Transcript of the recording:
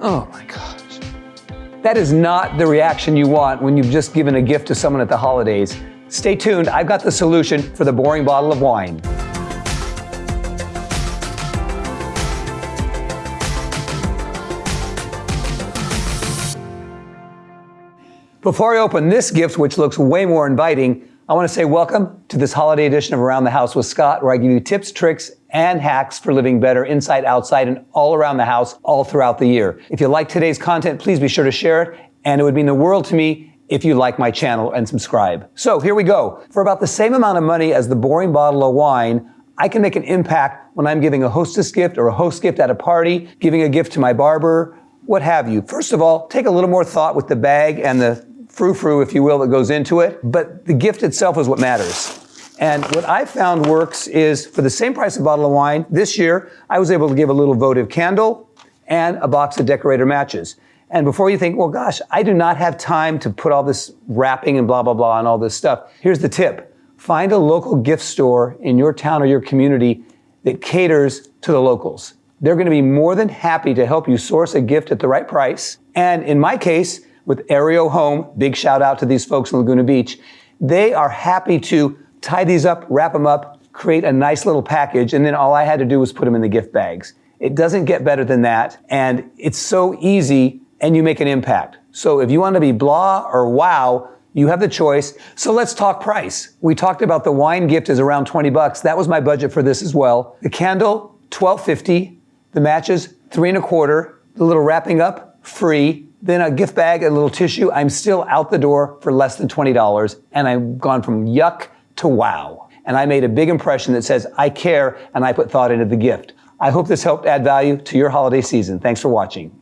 Oh my gosh. That is not the reaction you want when you've just given a gift to someone at the holidays. Stay tuned, I've got the solution for the boring bottle of wine. Before I open this gift, which looks way more inviting, I want to say welcome to this holiday edition of Around the House with Scott, where I give you tips, tricks, and hacks for living better inside, outside, and all around the house all throughout the year. If you like today's content, please be sure to share it, and it would mean the world to me if you like my channel and subscribe. So here we go. For about the same amount of money as the boring bottle of wine, I can make an impact when I'm giving a hostess gift or a host gift at a party, giving a gift to my barber, what have you. First of all, take a little more thought with the bag and the frou-frou, if you will, that goes into it, but the gift itself is what matters. And what I found works is for the same price of a bottle of wine, this year, I was able to give a little votive candle and a box of decorator matches. And before you think, well, gosh, I do not have time to put all this wrapping and blah, blah, blah and all this stuff. Here's the tip. Find a local gift store in your town or your community that caters to the locals. They're going to be more than happy to help you source a gift at the right price. And in my case, with Aereo Home, big shout out to these folks in Laguna Beach. They are happy to tie these up, wrap them up, create a nice little package, and then all I had to do was put them in the gift bags. It doesn't get better than that, and it's so easy, and you make an impact. So if you want to be blah or wow, you have the choice. So let's talk price. We talked about the wine gift is around 20 bucks. That was my budget for this as well. The candle, 12.50. The matches, three and a quarter. The little wrapping up, free then a gift bag, a little tissue, I'm still out the door for less than $20. And I've gone from yuck to wow. And I made a big impression that says, I care and I put thought into the gift. I hope this helped add value to your holiday season. Thanks for watching.